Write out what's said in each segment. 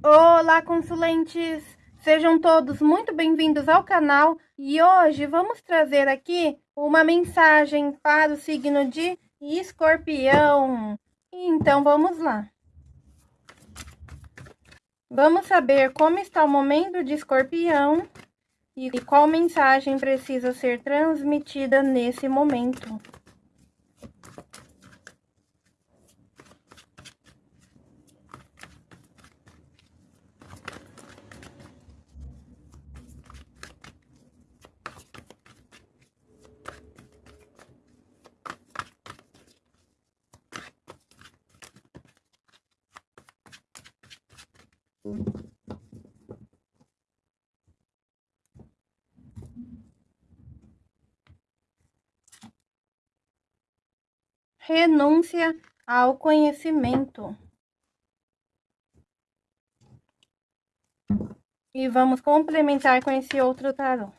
Olá, consulentes! Sejam todos muito bem-vindos ao canal e hoje vamos trazer aqui uma mensagem para o signo de escorpião. Então, vamos lá. Vamos saber como está o momento de escorpião e qual mensagem precisa ser transmitida nesse momento. Renúncia ao conhecimento. E vamos complementar com esse outro tarô.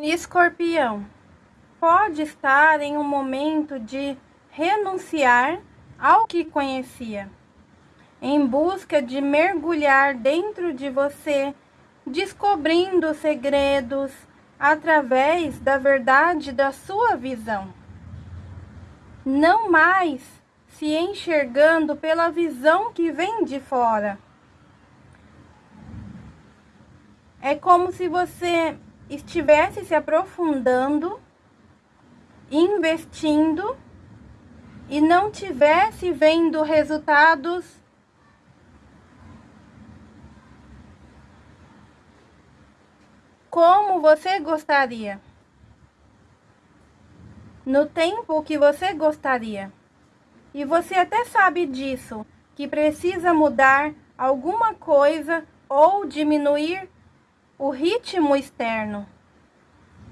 Escorpião pode estar em um momento de renunciar ao que conhecia, em busca de mergulhar dentro de você, descobrindo segredos através da verdade da sua visão. Não mais se enxergando pela visão que vem de fora. É como se você estivesse se aprofundando, investindo e não tivesse vendo resultados como você gostaria, no tempo que você gostaria. E você até sabe disso, que precisa mudar alguma coisa ou diminuir o ritmo externo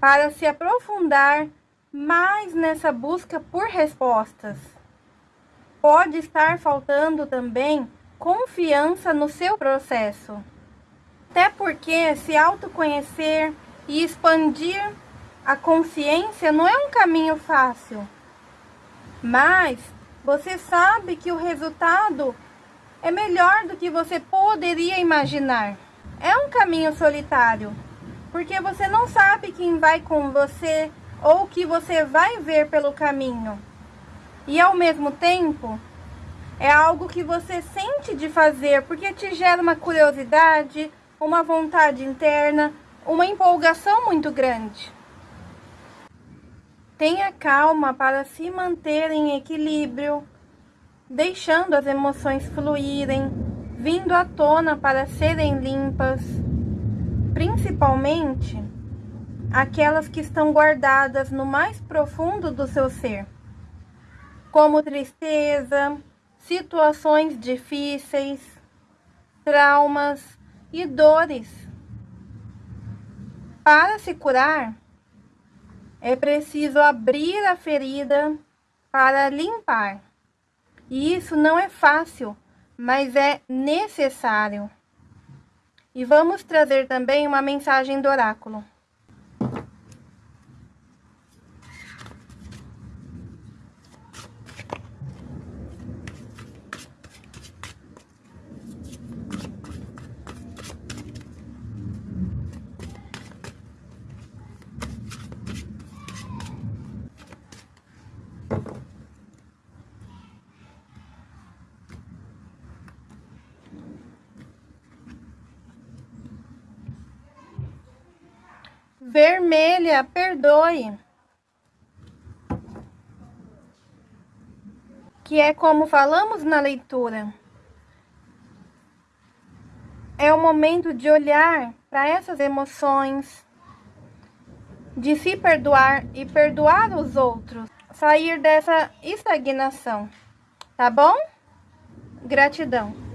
para se aprofundar mais nessa busca por respostas. Pode estar faltando também confiança no seu processo. Até porque se autoconhecer e expandir a consciência não é um caminho fácil. Mas você sabe que o resultado é melhor do que você poderia imaginar. É um caminho solitário, porque você não sabe quem vai com você ou o que você vai ver pelo caminho. E ao mesmo tempo, é algo que você sente de fazer porque te gera uma curiosidade, uma vontade interna, uma empolgação muito grande. Tenha calma para se manter em equilíbrio, deixando as emoções fluírem vindo à tona para serem limpas, principalmente aquelas que estão guardadas no mais profundo do seu ser, como tristeza, situações difíceis, traumas e dores. Para se curar, é preciso abrir a ferida para limpar. E isso não é fácil mas é necessário. E vamos trazer também uma mensagem do oráculo. Vermelha, perdoe. Que é como falamos na leitura. É o momento de olhar para essas emoções, de se perdoar e perdoar os outros, sair dessa estagnação, tá bom? Gratidão.